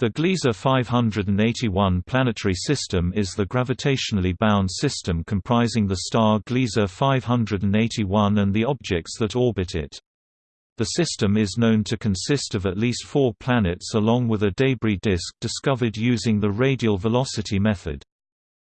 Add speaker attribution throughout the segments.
Speaker 1: The Gliese 581 planetary system is the gravitationally bound system comprising the star Gliese 581 and the objects that orbit it. The system is known to consist of at least four planets along with a debris disk discovered using the radial velocity method.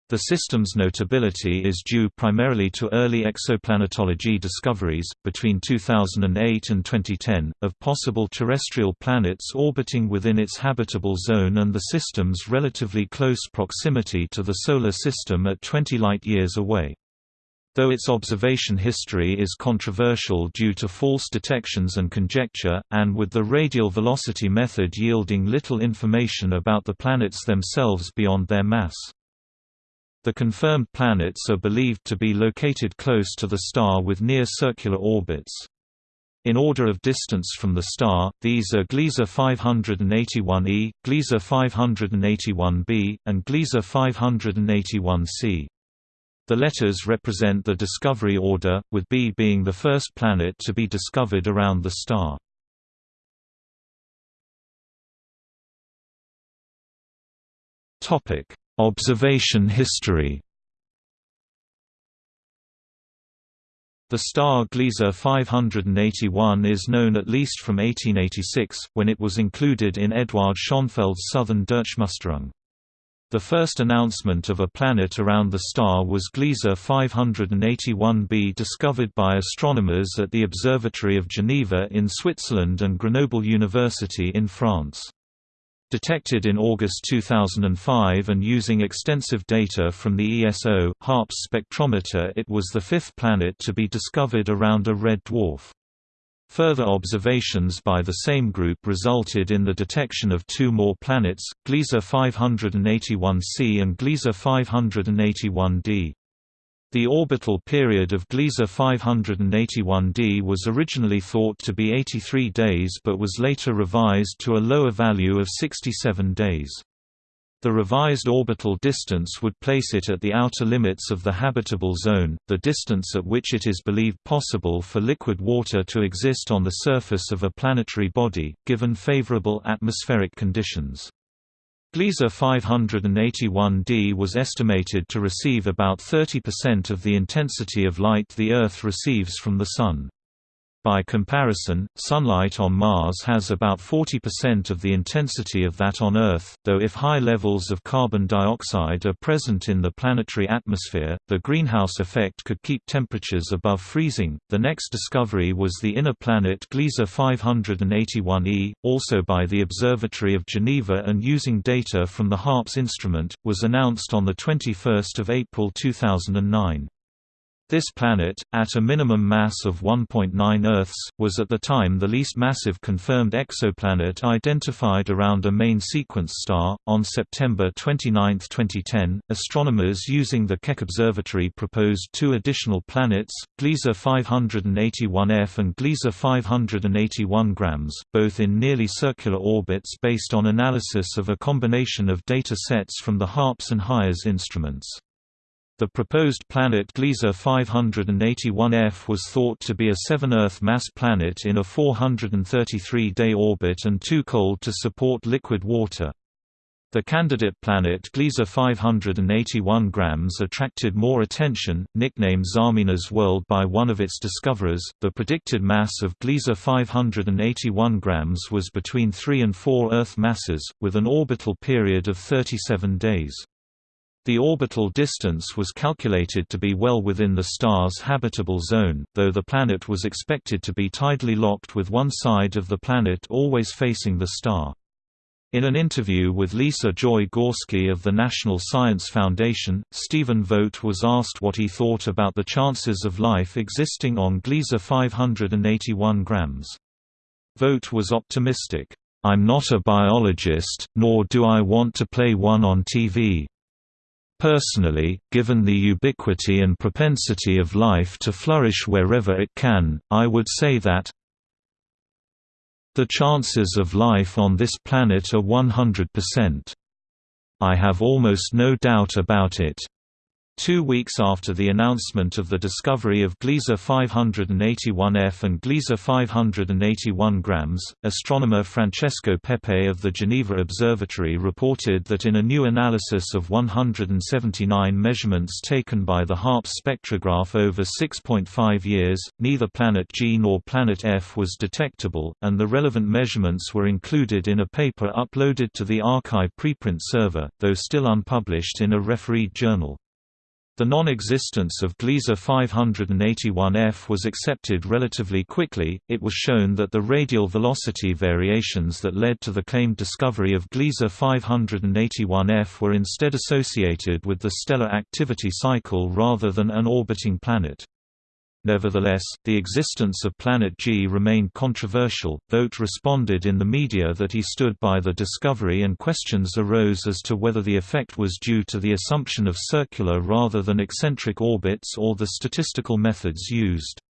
Speaker 1: The system's notability is due primarily to early exoplanetology discoveries, between 2008 and 2010, of possible terrestrial planets orbiting within its habitable zone and the system's relatively close proximity to the Solar System at 20 light-years away. Though its observation history is controversial due to false detections and conjecture, and with the radial velocity method yielding little information about the planets themselves beyond their mass. The confirmed planets are believed to be located close to the star with near-circular orbits. In order of distance from the star, these are Gliese 581e, Gliese 581b, and Gliese 581c. The letters represent the discovery order, with B being the first planet to be discovered around the star. Topic: Observation history The star Gliese 581 is known at least from 1886, when it was included in Eduard Schonfeld's Southern Durchmusterung. The first announcement of a planet around the star was Gliese 581b discovered by astronomers at the Observatory of Geneva in Switzerland and Grenoble University in France. Detected in August 2005 and using extensive data from the ESO, HARPS spectrometer it was the fifth planet to be discovered around a red dwarf. Further observations by the same group resulted in the detection of two more planets, Gliese 581c and Gliese 581d. The orbital period of Gliese 581d was originally thought to be 83 days but was later revised to a lower value of 67 days. The revised orbital distance would place it at the outer limits of the habitable zone, the distance at which it is believed possible for liquid water to exist on the surface of a planetary body, given favorable atmospheric conditions. Gliese 581d was estimated to receive about 30% of the intensity of light the Earth receives from the Sun. By comparison, sunlight on Mars has about 40% of the intensity of that on Earth, though if high levels of carbon dioxide are present in the planetary atmosphere, the greenhouse effect could keep temperatures above freezing. The next discovery was the inner planet Gliese 581e, also by the Observatory of Geneva and using data from the HARPS instrument, was announced on 21 April 2009. This planet, at a minimum mass of 1.9 Earths, was at the time the least massive confirmed exoplanet identified around a main sequence star. On September 29, 2010, astronomers using the Keck Observatory proposed two additional planets, Gliese 581f and Gliese 581 grams, both in nearly circular orbits based on analysis of a combination of data sets from the HARPS and HIRES instruments. The proposed planet Gliese 581f was thought to be a 7-Earth mass planet in a 433-day orbit and too cold to support liquid water. The candidate planet Gliese 581 grams attracted more attention, nicknamed Zarmina's world by one of its discoverers. The predicted mass of Gliese 581 grams was between 3 and 4 Earth masses, with an orbital period of 37 days. The orbital distance was calculated to be well within the star's habitable zone, though the planet was expected to be tidally locked with one side of the planet always facing the star. In an interview with Lisa Joy Zgorski of the National Science Foundation, Stephen Vogt was asked what he thought about the chances of life existing on Gliese 581 grams. Vogt was optimistic, "'I'm not a biologist, nor do I want to play one on TV. Personally, given the ubiquity and propensity of life to flourish wherever it can, I would say that the chances of life on this planet are 100%. I have almost no doubt about it. Two weeks after the announcement of the discovery of Gliese 581f and Gliese 581 grams, astronomer Francesco Pepe of the Geneva Observatory reported that in a new analysis of 179 measurements taken by the HARPS spectrograph over 6.5 years, neither planet G nor planet F was detectable, and the relevant measurements were included in a paper uploaded to the arXiv preprint server, though still unpublished in a refereed journal. The non-existence of Gliese 581F was accepted relatively quickly. It was shown that the radial velocity variations that led to the claimed discovery of Gliese 581F were instead associated with the stellar activity cycle rather than an orbiting planet. Nevertheless, the existence of Planet G remained controversial. Vogt responded in the media that he stood by the discovery, and questions arose as to whether the effect was due to the assumption of circular rather than eccentric orbits or the statistical methods used.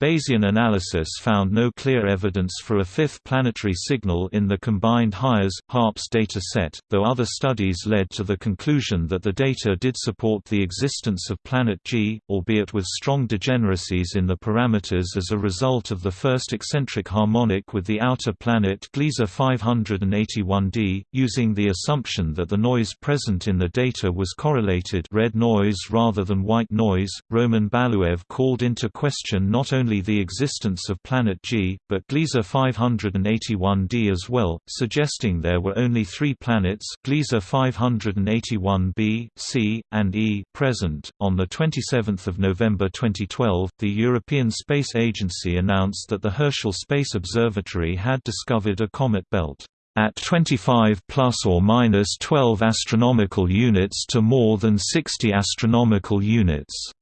Speaker 1: Bayesian analysis found no clear evidence for a fifth planetary signal in the combined HIRES-HARPS data set, though other studies led to the conclusion that the data did support the existence of Planet G, albeit with strong degeneracies in the parameters as a result of the first eccentric harmonic with the outer planet Gliese 581d, using the assumption that the noise present in the data was correlated red noise rather than white noise. Roman Baluev called into question not only only the existence of planet G, but Gliese 581d as well, suggesting there were only three planets Gliese 581b, c, and E present. On 27 November 2012, the European Space Agency announced that the Herschel Space Observatory had discovered a comet belt at 25 plus or minus 12 astronomical units to more than 60 astronomical units.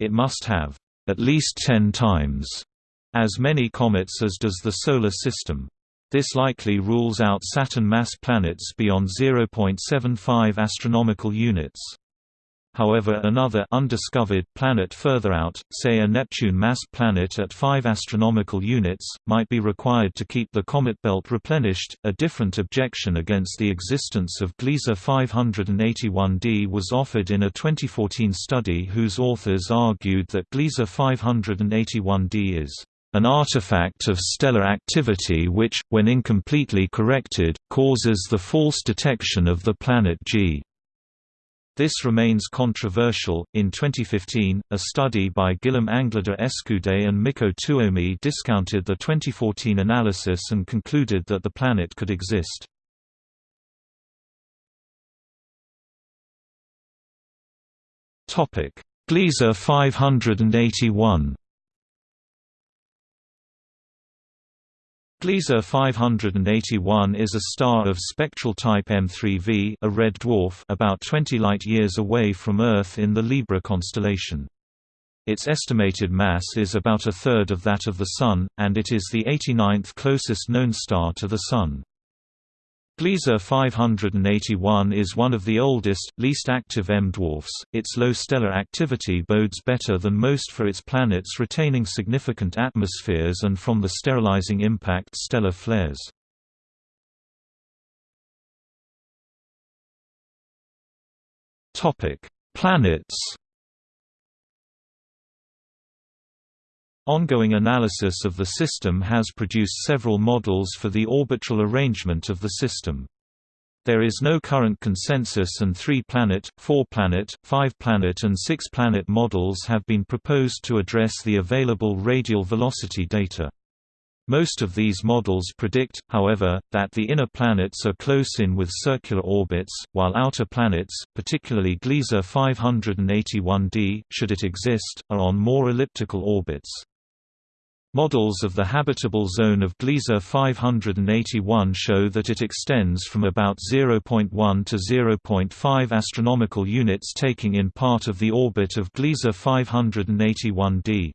Speaker 1: It must have at least 10 times as many comets as does the Solar System. This likely rules out Saturn mass planets beyond 0.75 astronomical units. However another undiscovered planet further out, say a Neptune-mass planet at 5 astronomical units, might be required to keep the comet belt replenished. A different objection against the existence of Gliese 581d was offered in a 2014 study whose authors argued that Gliese 581d is an artifact of stellar activity which, when incompletely corrected, causes the false detection of the planet G. This remains controversial. In 2015, a study by Guillaume Anglada Escudé and Mikko Tuomi discounted the 2014 analysis and concluded that the planet could exist. Topic: Gliese 581. Gliese 581 is a star of spectral type M3V a red dwarf about 20 light-years away from Earth in the Libra constellation. Its estimated mass is about a third of that of the Sun, and it is the 89th closest known star to the Sun. Gliese 581 is one of the oldest, least active M-dwarfs. Its low stellar activity bodes better than most for its planets retaining significant atmospheres and from the sterilizing impact stellar flares. Planets Ongoing analysis of the system has produced several models for the orbital arrangement of the system. There is no current consensus and three-planet, four-planet, five-planet and six-planet models have been proposed to address the available radial velocity data. Most of these models predict, however, that the inner planets are close in with circular orbits, while outer planets, particularly Gliese 581d, should it exist, are on more elliptical orbits. Models of the habitable zone of Gliese 581 show that it extends from about 0.1 to 0.5 astronomical units taking in part of the orbit of Gliese 581d.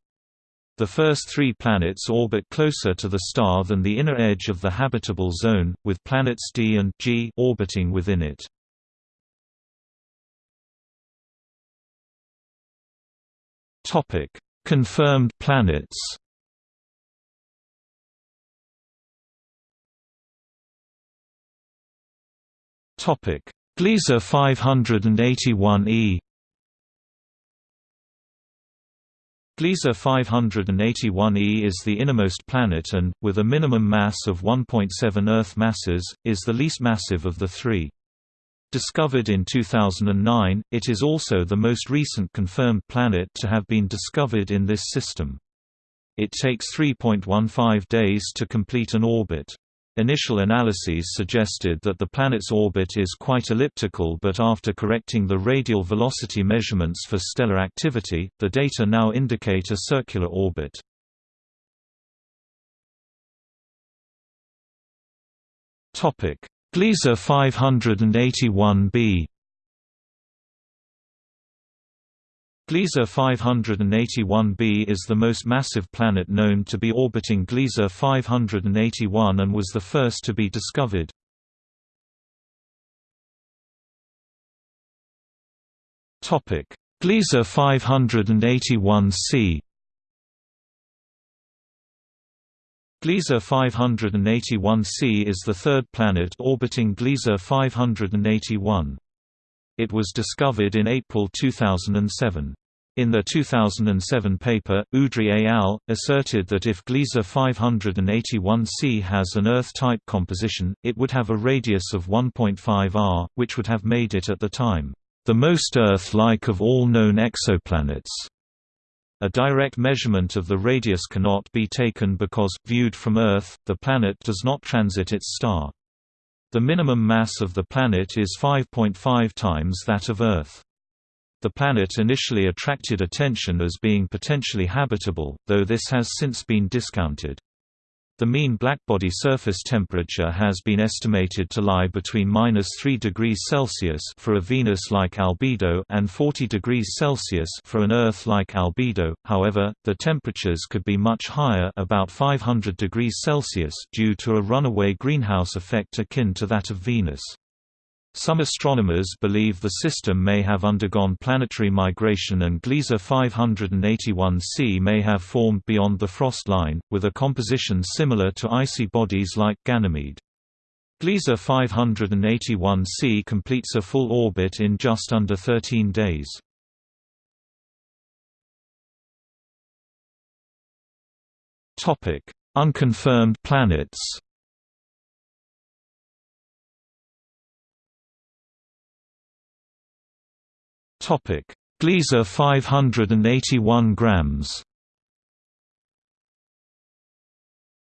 Speaker 1: The first three planets orbit closer to the star than the inner edge of the habitable zone, with planets D and G orbiting within it. Confirmed planets Topic: Gliese 581e Gliese 581e is the innermost planet and, with a minimum mass of 1.7 Earth masses, is the least massive of the three. Discovered in 2009, it is also the most recent confirmed planet to have been discovered in this system. It takes 3.15 days to complete an orbit. Initial analyses suggested that the planet's orbit is quite elliptical but after correcting the radial velocity measurements for stellar activity, the data now indicate a circular orbit. Gliese 581b Gliese 581b is the most massive planet known to be orbiting Gliese 581 and was the first to be discovered. Gliese 581c Gliese 581c is the third planet orbiting Gliese 581. It was discovered in April 2007. In their 2007 paper, Udry et al. asserted that if Gliese 581c has an Earth-type composition, it would have a radius of 1.5 r, which would have made it at the time, the most Earth-like of all known exoplanets. A direct measurement of the radius cannot be taken because, viewed from Earth, the planet does not transit its star. The minimum mass of the planet is 5.5 times that of Earth. The planet initially attracted attention as being potentially habitable, though this has since been discounted. The mean blackbody surface temperature has been estimated to lie between minus 3 degrees Celsius for a Venus-like albedo and 40 degrees Celsius for an Earth-like albedo. However, the temperatures could be much higher, about 500 degrees Celsius, due to a runaway greenhouse effect akin to that of Venus. Some astronomers believe the system may have undergone planetary migration and Gliese 581c may have formed beyond the frost line, with a composition similar to icy bodies like Ganymede. Gliese 581c completes a full orbit in just under 13 days. Unconfirmed planets Topic: Gliese 581 grams.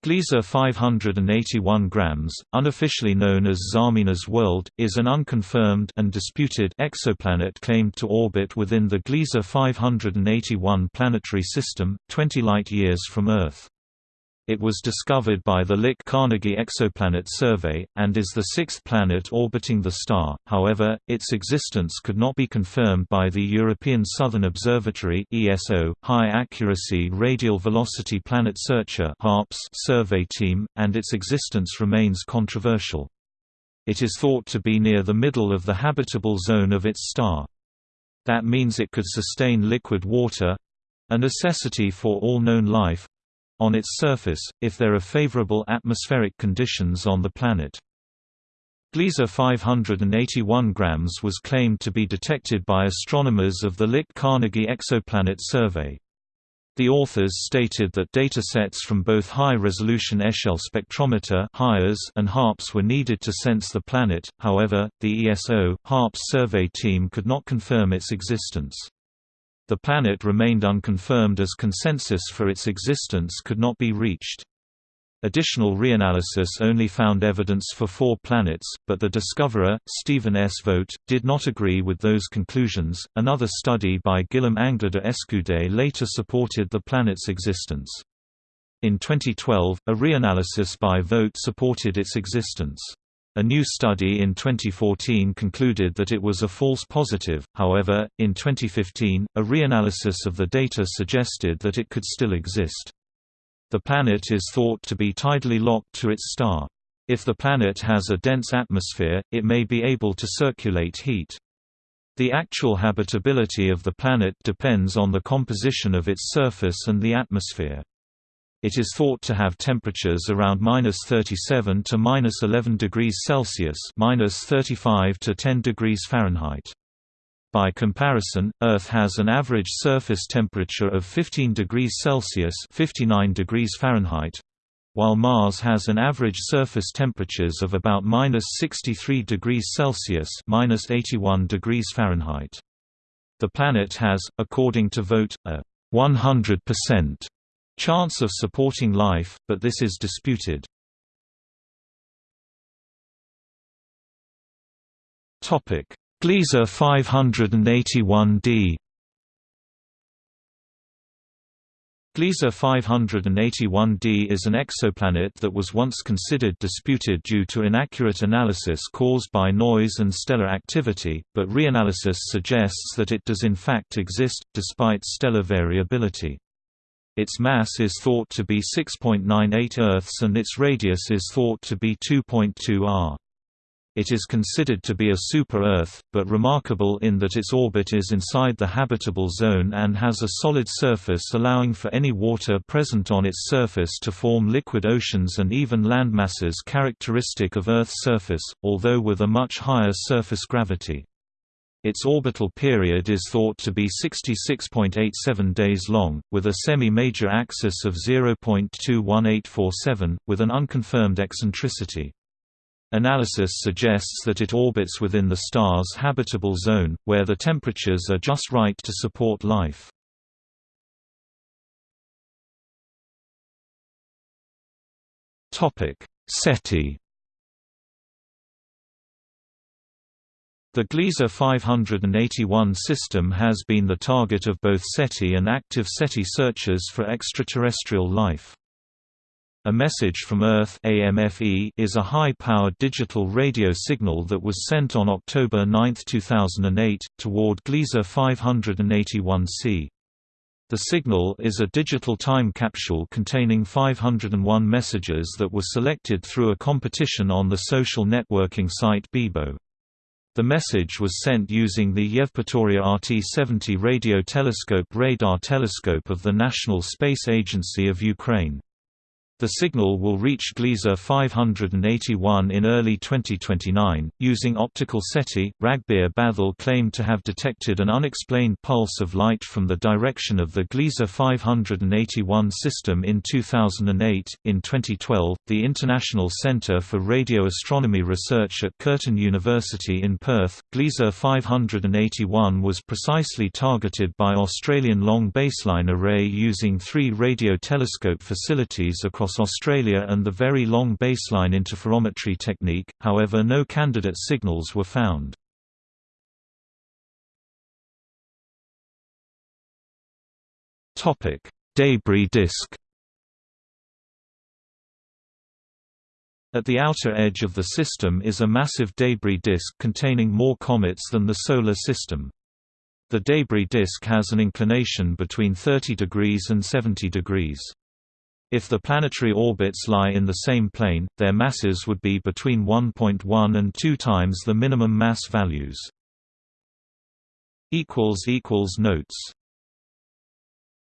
Speaker 1: Gliese 581 grams, unofficially known as Zarmina's World, is an unconfirmed and disputed exoplanet claimed to orbit within the Gliese 581 planetary system, 20 light-years from Earth. It was discovered by the Lick Carnegie Exoplanet Survey, and is the sixth planet orbiting the star, however, its existence could not be confirmed by the European Southern Observatory High Accuracy Radial Velocity Planet Searcher survey team, and its existence remains controversial. It is thought to be near the middle of the habitable zone of its star. That means it could sustain liquid water—a necessity for all known life, on its surface, if there are favorable atmospheric conditions on the planet. Gliese 581 grams was claimed to be detected by astronomers of the Lick Carnegie Exoplanet Survey. The authors stated that datasets from both high-resolution Echelle spectrometer and HARPS were needed to sense the planet, however, the ESO, HARPS survey team could not confirm its existence. The planet remained unconfirmed as consensus for its existence could not be reached. Additional reanalysis only found evidence for four planets, but the discoverer, Stephen S. Vogt, did not agree with those conclusions. Another study by Guillaume Anglada Escudé later supported the planet's existence. In 2012, a reanalysis by Vogt supported its existence. A new study in 2014 concluded that it was a false positive, however, in 2015, a reanalysis of the data suggested that it could still exist. The planet is thought to be tidally locked to its star. If the planet has a dense atmosphere, it may be able to circulate heat. The actual habitability of the planet depends on the composition of its surface and the atmosphere. It is thought to have temperatures around minus 37 to minus 11 degrees Celsius, minus 35 to 10 degrees Fahrenheit. By comparison, Earth has an average surface temperature of 15 degrees Celsius (59 degrees Fahrenheit), while Mars has an average surface temperatures of about minus 63 degrees Celsius 81 degrees Fahrenheit). The planet has, according to Vogt, a 100% chance of supporting life, but this is disputed. Gliese 581d. Gliese 581d is an exoplanet that was once considered disputed due to inaccurate analysis caused by noise and stellar activity, but reanalysis suggests that it does in fact exist, despite stellar variability. Its mass is thought to be 6.98 Earths and its radius is thought to be 2.2 r. It is considered to be a super-Earth, but remarkable in that its orbit is inside the habitable zone and has a solid surface allowing for any water present on its surface to form liquid oceans and even landmasses characteristic of Earth's surface, although with a much higher surface gravity. Its orbital period is thought to be 66.87 days long, with a semi-major axis of 0.21847, with an unconfirmed eccentricity. Analysis suggests that it orbits within the star's habitable zone, where the temperatures are just right to support life. SETI The Gliese 581 system has been the target of both SETI and active SETI searches for extraterrestrial life. A Message from Earth is a high-powered digital radio signal that was sent on October 9, 2008, toward Gliese 581c. The signal is a digital time capsule containing 501 messages that were selected through a competition on the social networking site Bebo. The message was sent using the Yevpatoria RT-70 radio telescope radar telescope of the National Space Agency of Ukraine. The signal will reach Gliese 581 in early 2029. Using optical SETI, Ragbir Bhathal claimed to have detected an unexplained pulse of light from the direction of the Gliese 581 system in 2008. In 2012, the International Centre for Radio Astronomy Research at Curtin University in Perth, Gliese 581 was precisely targeted by Australian long baseline array using three radio telescope facilities across across Australia and the Very Long Baseline Interferometry technique, however no candidate signals were found. Debris disk At the outer edge of the system is a massive debris disk containing more comets than the Solar System. The debris disk has an inclination between 30 degrees and 70 degrees. If the planetary orbits lie in the same plane, their masses would be between 1.1 and 2 times the minimum mass values. Notes